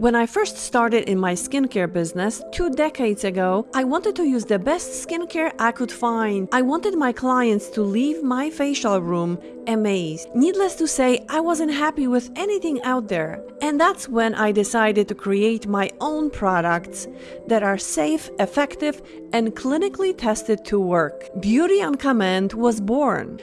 When I first started in my skincare business two decades ago, I wanted to use the best skincare I could find. I wanted my clients to leave my facial room amazed. Needless to say, I wasn't happy with anything out there. And that's when I decided to create my own products that are safe, effective, and clinically tested to work. Beauty on Command was born.